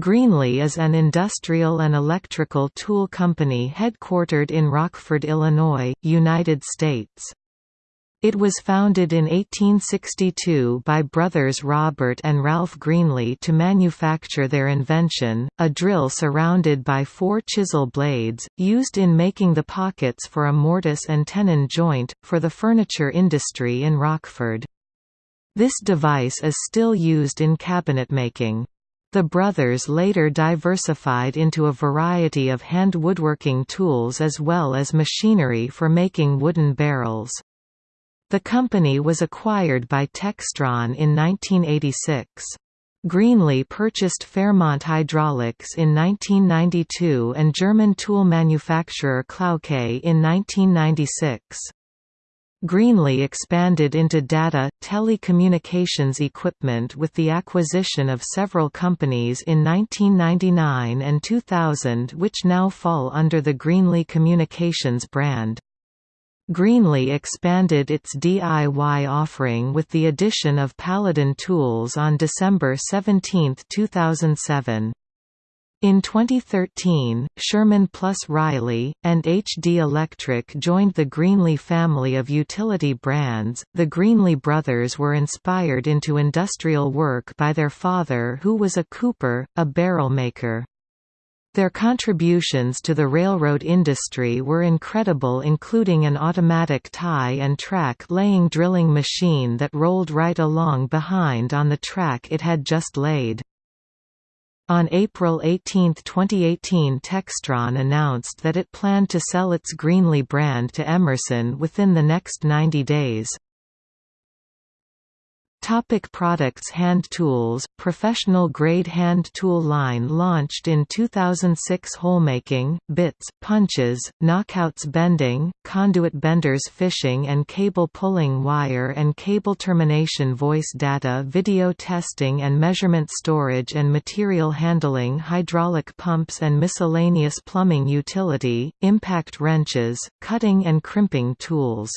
Greenlee is an industrial and electrical tool company headquartered in Rockford, Illinois, United States. It was founded in 1862 by brothers Robert and Ralph Greenlee to manufacture their invention, a drill surrounded by four chisel blades, used in making the pockets for a mortise and tenon joint, for the furniture industry in Rockford. This device is still used in cabinet making. The brothers later diversified into a variety of hand woodworking tools as well as machinery for making wooden barrels. The company was acquired by Textron in 1986. Greenlee purchased Fairmont Hydraulics in 1992 and German tool manufacturer Klauke in 1996. Greenlee expanded into data, telecommunications equipment with the acquisition of several companies in 1999 and 2000 which now fall under the Greenlee Communications brand. Greenlee expanded its DIY offering with the addition of Paladin Tools on December 17, 2007. In 2013, Sherman Plus Reilly, and HD Electric joined the Greenlee family of utility brands. The Greenlee brothers were inspired into industrial work by their father, who was a cooper, a barrel maker. Their contributions to the railroad industry were incredible including an automatic tie and track laying drilling machine that rolled right along behind on the track it had just laid. On April 18, 2018 Textron announced that it planned to sell its Greenlee brand to Emerson within the next 90 days. Topic products Hand tools Professional grade hand tool line launched in 2006 Holemaking, bits, punches, knockouts bending, conduit benders fishing and cable pulling wire and cable termination voice data video testing and measurement storage and material handling hydraulic pumps and miscellaneous plumbing utility, impact wrenches, cutting and crimping tools